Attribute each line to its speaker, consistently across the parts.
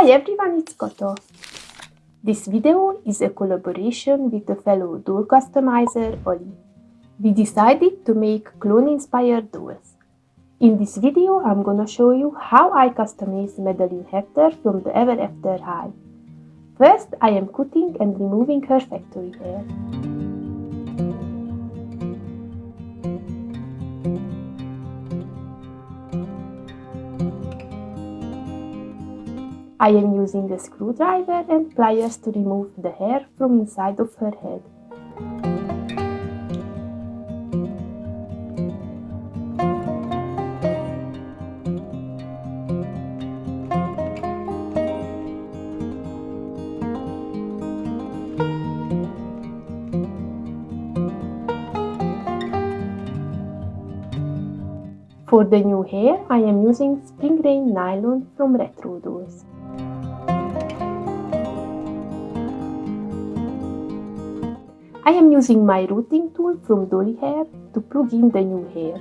Speaker 1: Hi everyone, it's Koto. This video is a collaboration with a fellow doll customizer, Oli. We decided to make clone-inspired dolls. In this video, I'm gonna show you how I customize Madeline Hatter from the Ever After High. First, I am cutting and removing her factory hair. I am using a screwdriver and pliers to remove the hair from inside of her head. For the new hair, I am using spring rain nylon from Retro Dolls. I am using my rooting tool from Dolly Hair to plug in the new hair.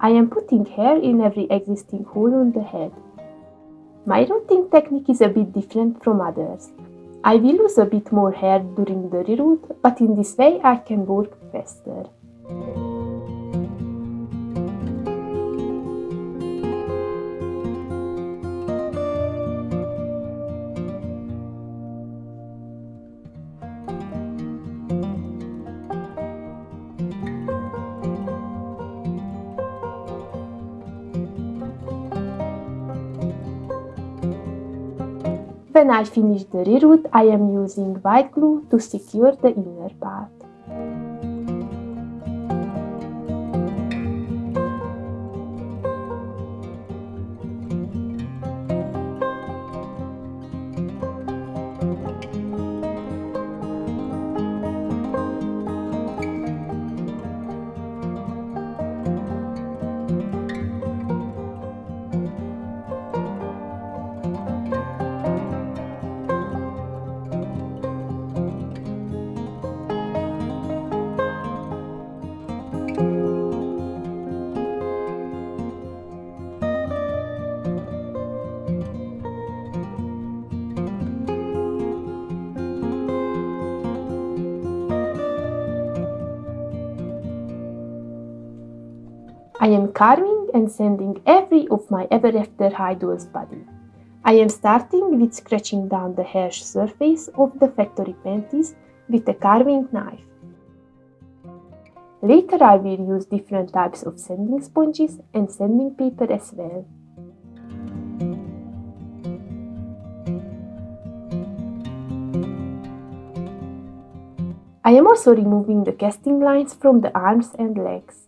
Speaker 1: I am putting hair in every existing hole on the head. My rooting technique is a bit different from others. I will lose a bit more hair during the reroot, but in this way I can work faster. When I finish the reroot, I am using white glue to secure the inner part. I am carving and sanding every of my ever after doll's body. I am starting with scratching down the harsh surface of the factory panties with a carving knife. Later I will use different types of sanding sponges and sanding paper as well. I am also removing the casting lines from the arms and legs.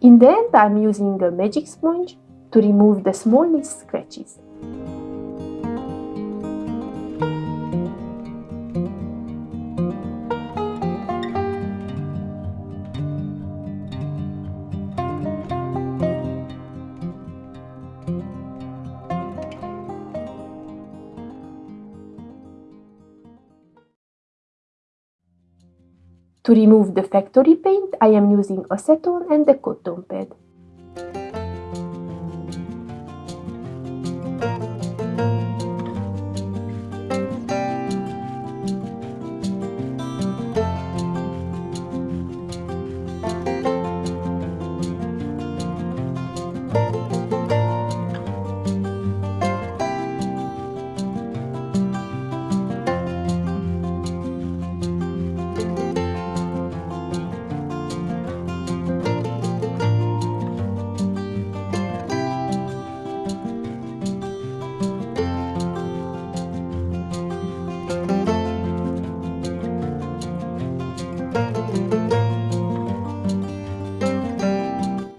Speaker 1: In the end, I'm using a magic sponge to remove the smallest scratches. To remove the factory paint, I am using acetone and a cotton pad.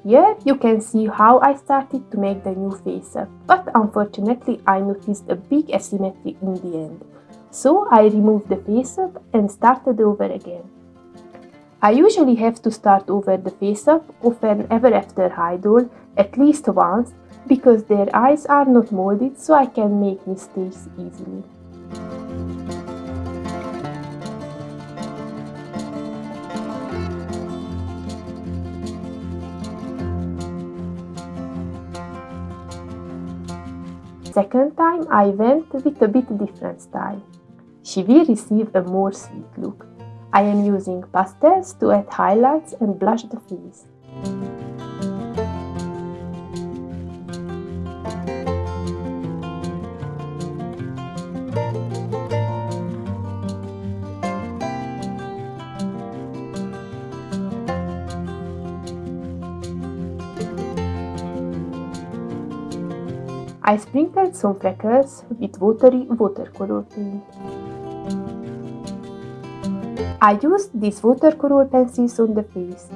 Speaker 1: Here you can see how I started to make the new face up, but unfortunately I noticed a big asymmetry in the end. So I removed the face up and started over again. I usually have to start over the face up often ever after idol at least once because their eyes are not molded so I can make mistakes easily. Second time I went with a bit different style. She will receive a more sweet look. I am using pastels to add highlights and blush the face. I sprinkled some freckles with watery watercolor paint. I used these watercolor pencils on the face.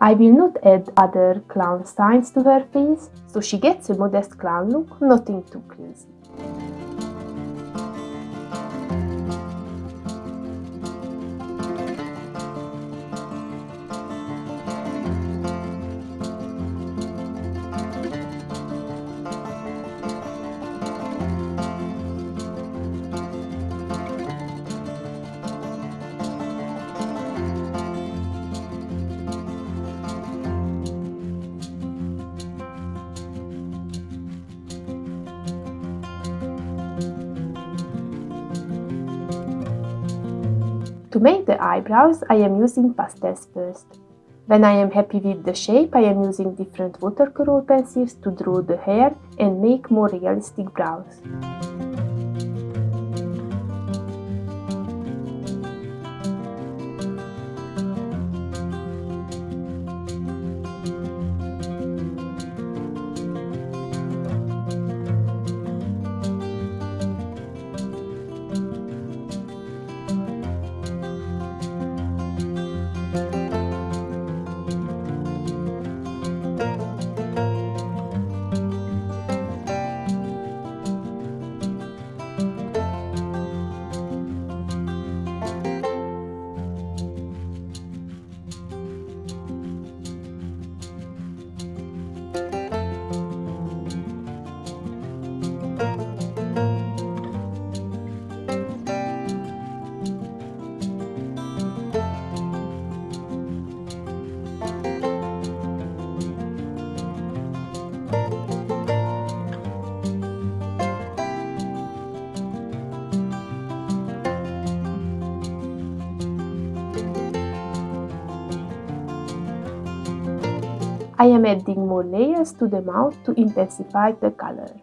Speaker 1: I will not add other clown signs to her face, so she gets a modest clown look, nothing too crazy. To make the eyebrows, I am using pastels first. When I am happy with the shape, I am using different watercolor pencils to draw the hair and make more realistic brows. Adding more layers to the mouth to intensify the color.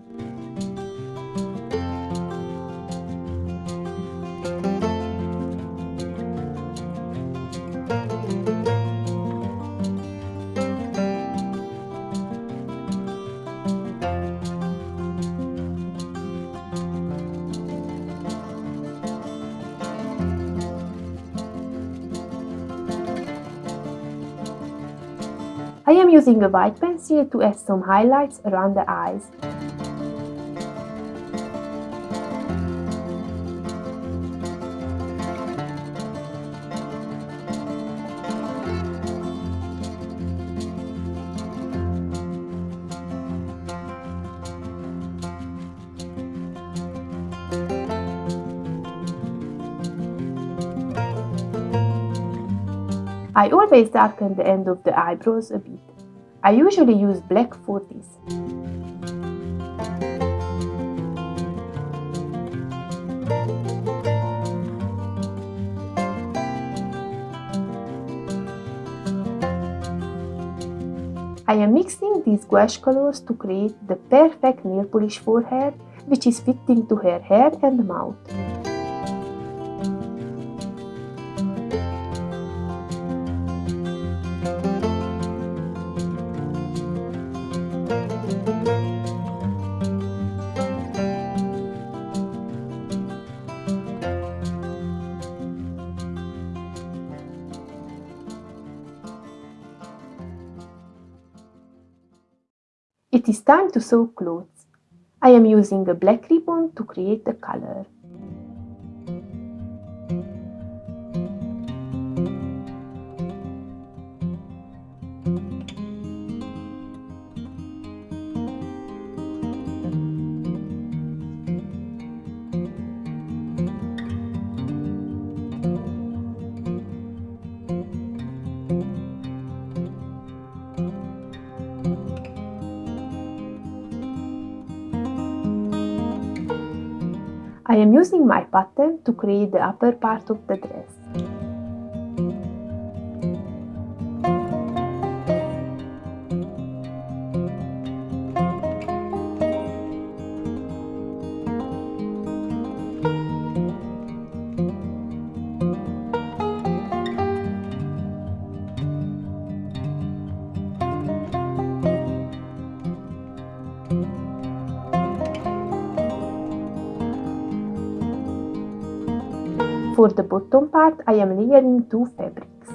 Speaker 1: I am using a white pencil to add some highlights around the eyes. I always darken the end of the eyebrows a bit. I usually use black for this. I am mixing these gouache colors to create the perfect nail polish for her, which is fitting to her hair and mouth. It is time to sew clothes. I am using a black ribbon to create the color. I am using my pattern to create the upper part of the dress. For the bottom part, I am layering two fabrics.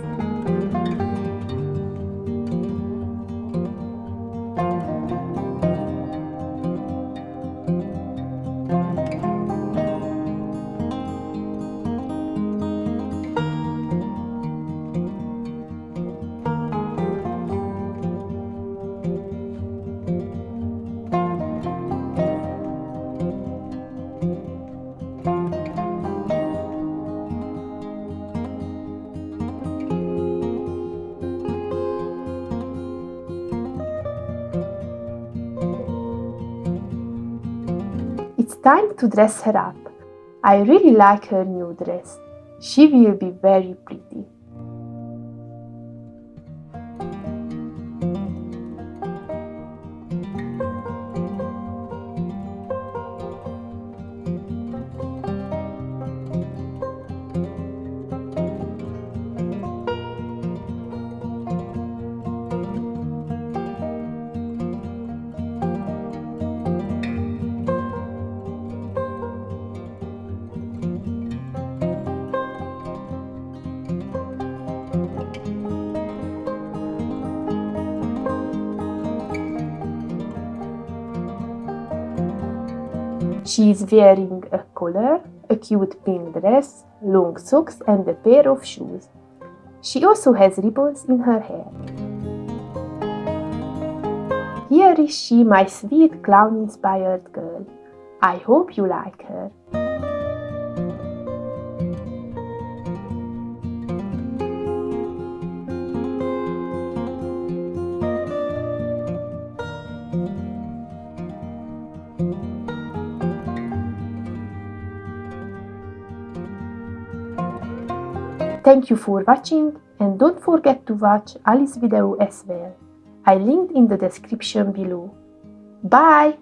Speaker 1: It's time to dress her up. I really like her new dress. She will be very pretty. She is wearing a collar, a cute pink dress, long socks and a pair of shoes. She also has ribbons in her hair. Here is she, my sweet clown-inspired girl. I hope you like her. Thank you for watching and don't forget to watch Ali's video as well. I linked in the description below. Bye!